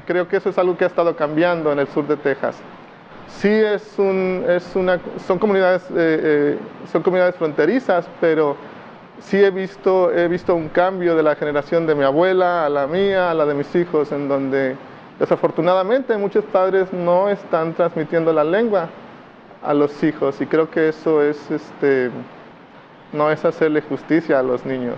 Creo que eso es algo que ha estado cambiando en el sur de Texas. Sí es, un, es una, son, comunidades, eh, eh, son comunidades fronterizas, pero sí he visto, he visto un cambio de la generación de mi abuela a la mía, a la de mis hijos, en donde desafortunadamente muchos padres no están transmitiendo la lengua a los hijos y creo que eso es, este, no es hacerle justicia a los niños.